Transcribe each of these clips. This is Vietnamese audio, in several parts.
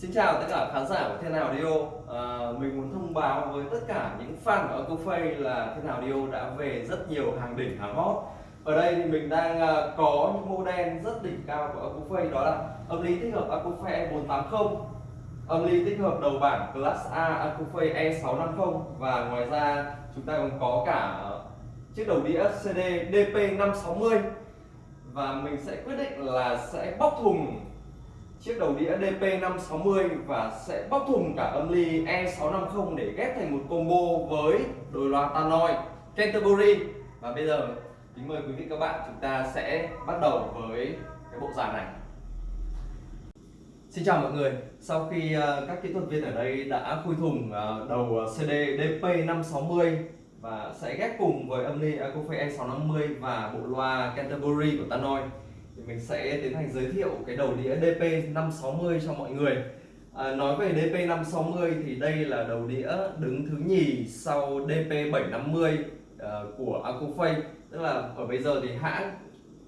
Xin chào tất cả khán giả của Thiên Hào Audio à, Mình muốn thông báo với tất cả những fan của Acufay là Thiên Hào Audio đã về rất nhiều hàng đỉnh, hàng hot. Ở đây thì mình đang à, có những model rất đỉnh cao của Acufay Đó là âm ly tích hợp Acufay E480 Âm ly tích hợp đầu bảng Class A Acufay E650 Và ngoài ra chúng ta còn có cả chiếc đầu đĩa CD DP560 Và mình sẽ quyết định là sẽ bóc thùng chiếc đầu đĩa DP560 và sẽ bóc thùng cả âm ly E650 để ghép thành một combo với đôi loa Tannoy Canterbury. Và bây giờ, kính mời quý vị các bạn chúng ta sẽ bắt đầu với cái bộ dàn này. Xin chào mọi người. Sau khi ờ, các kỹ thuật viên ở đây đã khui thùng ờ, đầu ờ, CD DP560 và sẽ ghép cùng với âm ly Acofay E650 và bộ loa Canterbury của Tannoy thì mình sẽ tiến hành giới thiệu cái đầu đĩa DP560 cho mọi người. À, nói về DP560 thì đây là đầu đĩa đứng thứ nhì sau DP750 uh, à, của Acofay tức là ở bây giờ thì hãng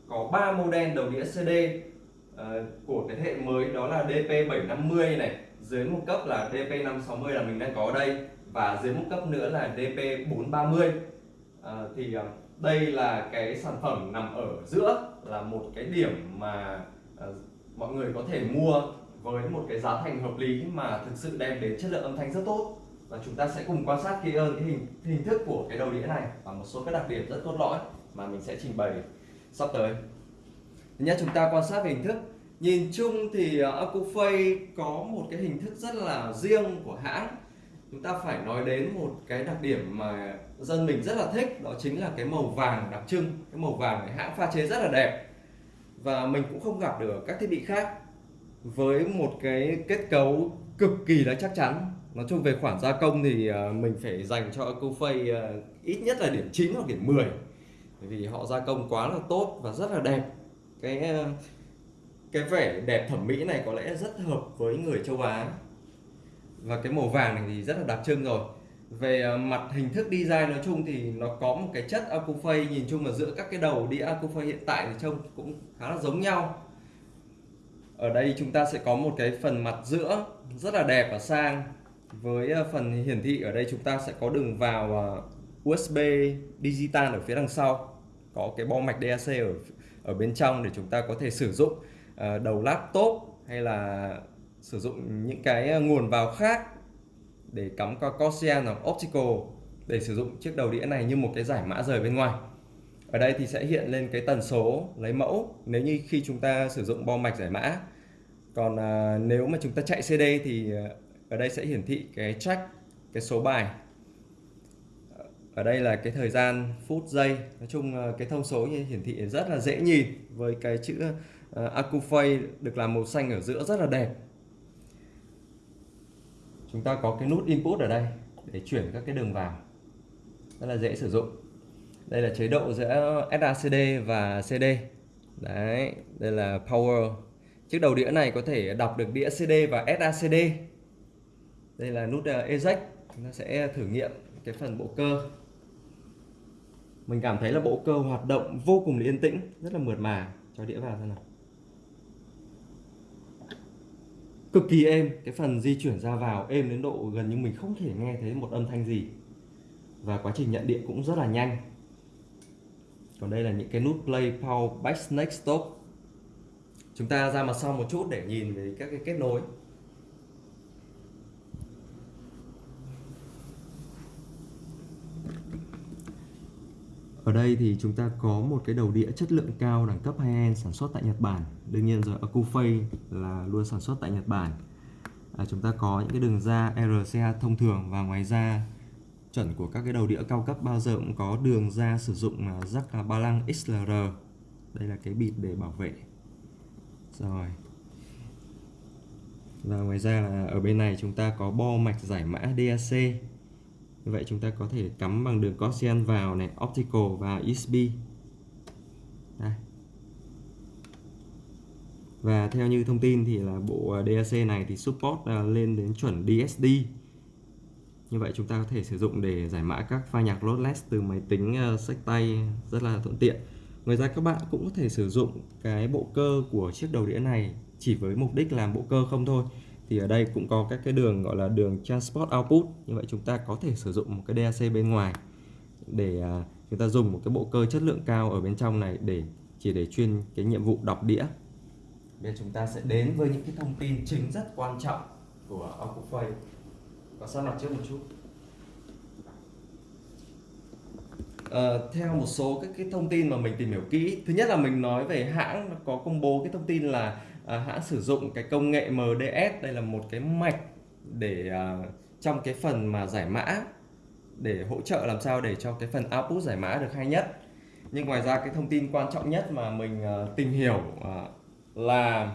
có 3 model đầu đĩa CD uh, à, của cái thế hệ mới đó là DP750 này dưới một cấp là DP560 là mình đang có ở đây và dưới một cấp nữa là DP430 Ờ, thì ờ, đây là cái sản phẩm nằm ở giữa là một cái điểm mà ờ, mọi người có thể mua với một cái giá thành hợp lý mà thực sự đem đến chất lượng âm thanh rất tốt. Và chúng ta sẽ cùng quan sát kỹ hơn cái hình hình thức của cái đầu đĩa này và một số các đặc điểm rất cốt lõi mà mình sẽ trình bày sắp tới. Nhé chúng ta quan sát về hình thức. Nhìn chung thì uh, Acufay có một cái hình thức rất là riêng của hãng chúng ta phải nói đến một cái đặc điểm mà dân mình rất là thích, đó chính là cái màu vàng đặc trưng, cái màu vàng này hãng pha chế rất là đẹp. Và mình cũng không gặp được các thiết bị khác với một cái kết cấu cực kỳ là chắc chắn. Nói chung về khoản gia công thì à, mình phải dành cho Acufay à, ít nhất là điểm 9 hoặc điểm 10 bởi vì họ gia công quá là tốt và rất là đẹp. Cái à, cái vẻ đẹp thẩm mỹ này có lẽ rất hợp với người châu Á và cái màu vàng này thì rất là đặc trưng rồi. Về ờ, mặt hình thức design nói chung thì nó có một cái chất Acufay nhìn chung là giữa các cái đầu đĩa Acufay hiện tại thì trông cũng khá là giống nhau. Ở đây chúng ta sẽ có một cái phần mặt giữa rất là đẹp và sang. Với ờ, phần hiển thị ở đây chúng ta sẽ có đường vào ờ, USB digital ở phía đằng sau. Có cái bo mạch DAC ở ở bên trong để chúng ta có thể sử dụng đầu laptop hay là sử dụng những cái à, nguồn vào khác để cắm qua Corsair hoặc Optical để sử dụng chiếc đầu đĩa này như một cái giải mã rời bên ngoài. Ở đây thì sẽ hiện lên cái tần số lấy mẫu. Nếu như khi chúng ta sử dụng bo mạch giải mã. Còn à, nếu mà chúng ta chạy CD thì à, ở đây sẽ hiển thị cái track cái số bài. Ở đây là cái thời gian phút giây. Nói chung à, cái thông số như hiển thị rất là dễ nhìn với cái chữ uh, Acufay được làm màu xanh ở giữa rất là đẹp chúng ta có cái nút input ở đây để chuyển các cái đường vào. Rất là dễ sử dụng. Đây là chế độ giữa SACD và CD đấy, đây là power. Chiếc đầu đĩa này có thể đọc được đĩa CD và SACD đây là nút ờ, eject chúng ta sẽ thử nghiệm cái phần bộ cơ. Mình cảm thấy là bộ cơ hoạt động vô cùng yên tĩnh, rất là mượt mà. Cho đĩa vào xem nào. Cực kỳ êm. Cái phần di chuyển ra vào êm đến độ gần như mình không thể nghe thấy một âm thanh gì. Và quá trình nhận điện cũng rất là nhanh. Còn đây là những cái nút play, power back next stop. Chúng ta ra mặt sau một chút để nhìn về các cái kết nối. Ở đây thì chúng ta có một cái đầu đĩa chất lượng cao đẳng cấp high-end sản xuất tại Nhật Bản. Đương nhiên rồi Acufay là luôn sản xuất tại Nhật Bản. À, chúng ta có những cái đường ra RCA thông thường và ngoài ra chuẩn của các cái đầu đĩa cao cấp bao giờ cũng có đường ra sử dụng à, jack ba lăng XLR. Đây là cái bịt để bảo vệ. Rồi. Và ngoài ra là ở bên này chúng ta có bo mạch giải mã DAC như vậy chúng ta có thể cắm bằng đường Gaussian vào này, optical và USB. Đây. Và theo như thông tin thì là bộ à, DAC này thì support à, lên đến chuẩn DSD. Như vậy chúng ta có thể sử dụng để giải mã các file nhạc lossless từ máy tính à, sách tay rất là thuận tiện. Ngoài ra các bạn cũng có thể sử dụng cái bộ cơ của chiếc đầu đĩa này chỉ với mục đích làm bộ cơ không thôi thì ở đây cũng có các cái đường gọi là đường transport output. Như vậy chúng ta có thể sử dụng một cái DAC bên ngoài để à, chúng ta dùng một cái bộ cơ chất lượng cao ở bên trong này để chỉ để chuyên cái nhiệm vụ đọc đĩa. Bây giờ chúng ta sẽ đến với những cái thông tin chính rất quan trọng của Ocupay và sát mặt trước một chút. À, theo một số các cái thông tin mà mình tìm hiểu kỹ thứ nhất là mình nói về hãng có công bố cái thông tin là à, hãng sử dụng cái công nghệ MDS đây là một cái mạch để à, trong cái phần mà giải mã để hỗ trợ làm sao để cho cái phần output giải mã được hay nhất nhưng ngoài ra cái thông tin quan trọng nhất mà mình à, tìm hiểu à, là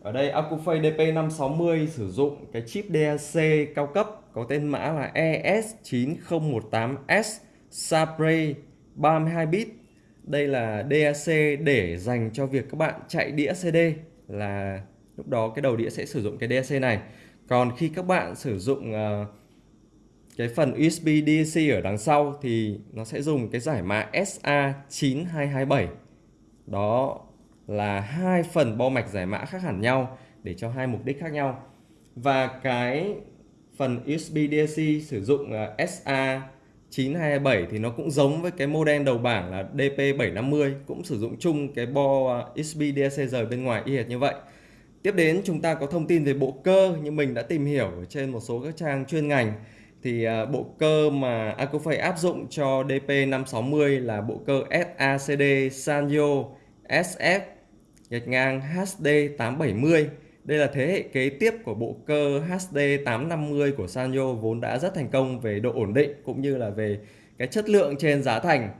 ở đây Acufay DP560 sử dụng cái chip DAC cao cấp có tên mã là ES9018S Sabre 32 bit. Đây là DAC để dành cho việc các bạn chạy đĩa CD là lúc đó cái đầu đĩa sẽ sử dụng cái DAC này. Còn khi các bạn sử dụng uh, cái phần USB DAC ở đằng sau thì nó sẽ dùng cái giải mã SA9227. Đó là hai phần bo mạch giải mã khác hẳn nhau để cho hai mục đích khác nhau. Và cái phần USB DAC sử dụng ờ, uh, SA 9227 thì nó cũng giống với cái model đầu bảng là DP750 cũng sử dụng chung cái bo à, USB DAC rời bên ngoài y hệt như vậy. Tiếp đến chúng ta có thông tin về bộ cơ như mình đã tìm hiểu trên một số các trang chuyên ngành thì à, bộ cơ mà Acofay áp dụng cho DP560 là bộ cơ SACD Sanyo SF gạch ngang HD870 đây là thế hệ kế tiếp của bộ cơ HD850 của Sanyo vốn đã rất thành công về độ ổn định cũng như là về cái chất lượng trên giá thành.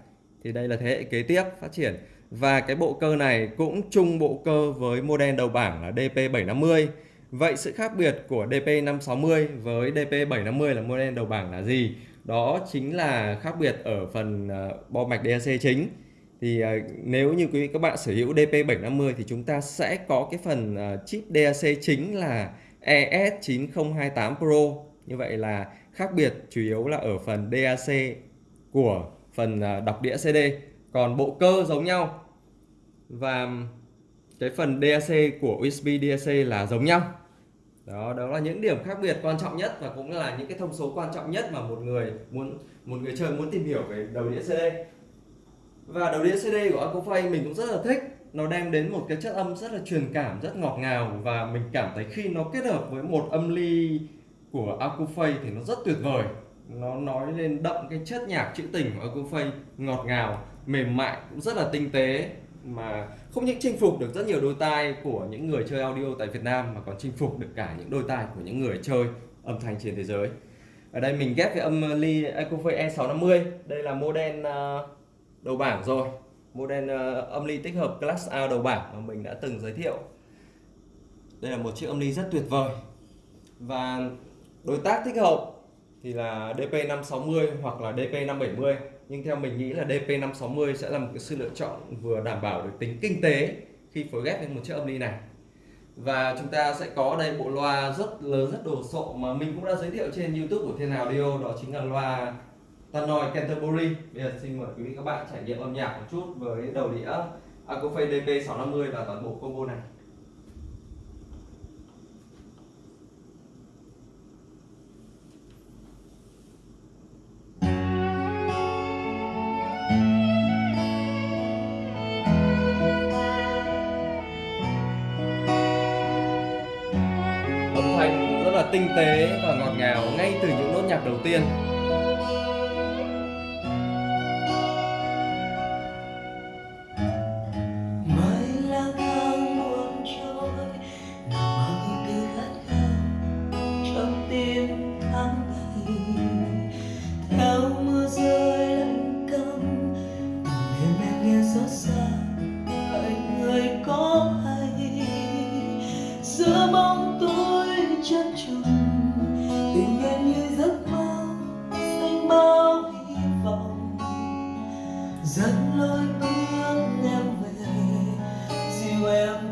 Thì đây là thế hệ kế tiếp phát triển. Và cái bộ cơ này cũng chung bộ cơ với model đầu bảng là DP750. Vậy sự khác biệt của DP560 với DP750 là model đầu bảng là gì? Đó chính là khác biệt ở phần ờ, bo mạch DAC chính thì ờ, nếu như quý vị các bạn sở hữu DP750 thì chúng ta sẽ có cái phần ờ, chip DAC chính là ES9028 Pro. Như vậy là khác biệt chủ yếu là ở phần DAC của phần ờ, đọc đĩa CD còn bộ cơ giống nhau. Và cái phần DAC của USB DAC là giống nhau. Đó đó là những điểm khác biệt quan trọng nhất và cũng là những cái thông số quan trọng nhất mà một người muốn, một người chơi muốn tìm hiểu về đầu đĩa CD và đầu đĩa CD của Acofay mình cũng rất là thích. Nó đem đến một cái chất âm rất là truyền cảm rất ngọt ngào. Và mình cảm thấy khi nó kết hợp với một âm ly của Acofay thì nó rất tuyệt vời. Nó nói lên đậm cái chất nhạc trữ tình của Acofay ngọt ngào mềm mại cũng rất là tinh tế mà không những chinh phục được rất nhiều đôi tai của những người chơi audio tại Việt Nam mà còn chinh phục được cả những đôi tai của những người chơi âm thanh trên thế giới. Ở đây mình ghép cái âm ly Acofay E650 đây là model uh, đầu bảng rồi. Model uh, âm ly tích hợp class A đầu bảng mà mình đã từng giới thiệu. Đây là một chiếc âm ly rất tuyệt vời. Và đối tác thích hợp thì là DP560 hoặc là DP570 nhưng theo mình nghĩ là DP560 sẽ là một cái sự lựa chọn vừa đảm bảo được tính kinh tế khi phối ghép với một chiếc âm ly này. Và chúng ta sẽ có đây bộ loa rất lớn rất đồ sộ mà mình cũng đã giới thiệu trên YouTube của Thiên Audio đó chính là loa Tannoy Canterbury. Bây giờ xin mời quý vị các bạn trải nghiệm âm nhạc một chút với đầu đĩa Acofay DP650 và toàn bộ combo này. Âm thanh rất là tinh tế và ngọt ngào ngay từ những nốt nhạc đầu tiên.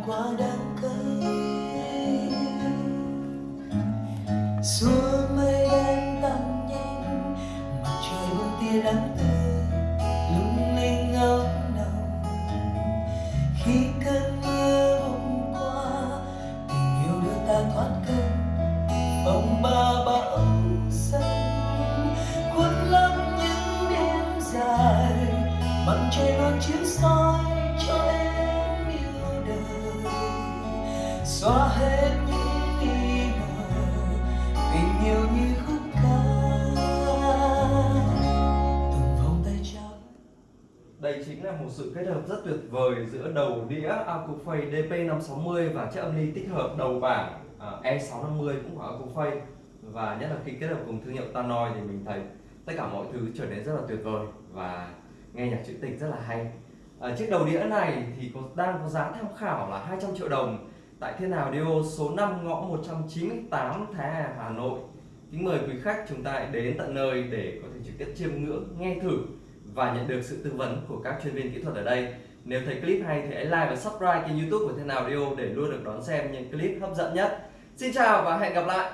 quá đáng Đây chính là một sự kết hợp rất tuyệt vời giữa đầu đĩa Acoufei DP560 và chiếc âm ly tích hợp đầu bảng à, E650 cũng của Acoufei và nhất là khi kết hợp cùng thương hiệu Tannoy thì mình thấy tất cả mọi thứ trở nên rất là tuyệt vời và nghe nhạc trữ tình rất là hay. À, chiếc đầu đĩa này thì có đang có giá tham khảo là 200 triệu đồng. Tại Thiên Hào Dio số 5 ngõ 198 Thái Hà, Hà Nội. Kính mời quý khách chúng ta đến tận nơi để có thể trực tiếp chiêm ngưỡng nghe thử và nhận được sự tư vấn của các chuyên viên kỹ thuật ở đây. Nếu thấy clip hay thì hãy like và subscribe kênh youtube của Thế Nào Audio để luôn được đón xem những clip hấp dẫn nhất. Xin chào và hẹn gặp lại!